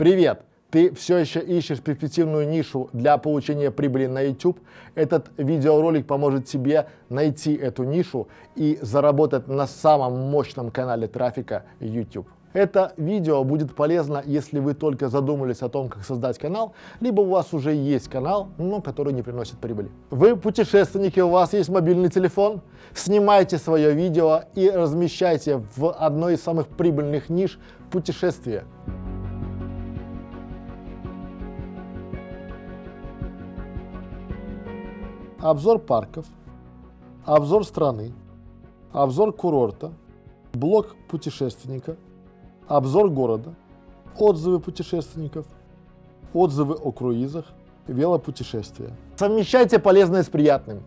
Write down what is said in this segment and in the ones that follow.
Привет! Ты все еще ищешь перспективную нишу для получения прибыли на YouTube? Этот видеоролик поможет тебе найти эту нишу и заработать на самом мощном канале трафика YouTube. Это видео будет полезно, если вы только задумались о том, как создать канал, либо у вас уже есть канал, но который не приносит прибыли. Вы путешественники, у вас есть мобильный телефон, снимайте свое видео и размещайте в одной из самых прибыльных ниш путешествия. Обзор парков, обзор страны, обзор курорта, блог путешественника – обзор города, отзывы путешественников, отзывы о круизах, велопутешествия. Совмещайте полезное с приятным.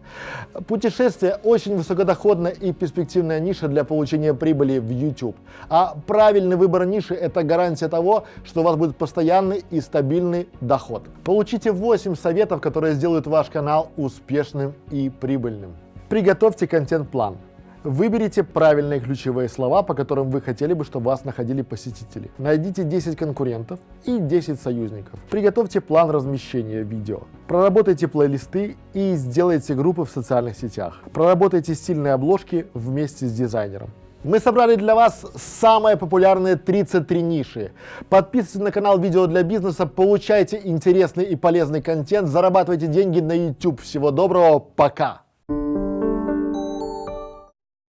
Путешествие очень высокодоходная и перспективная ниша для получения прибыли в YouTube. А правильный выбор ниши – это гарантия того, что у вас будет постоянный и стабильный доход. Получите 8 советов, которые сделают ваш канал успешным и прибыльным. Приготовьте контент-план. Выберите правильные ключевые слова, по которым вы хотели бы, чтобы вас находили посетители. Найдите 10 конкурентов и 10 союзников. Приготовьте план размещения видео. Проработайте плейлисты и сделайте группы в социальных сетях. Проработайте стильные обложки вместе с дизайнером. Мы собрали для вас самые популярные 33 ниши. Подписывайтесь на канал Видео для бизнеса, получайте интересный и полезный контент, зарабатывайте деньги на YouTube. Всего доброго, пока!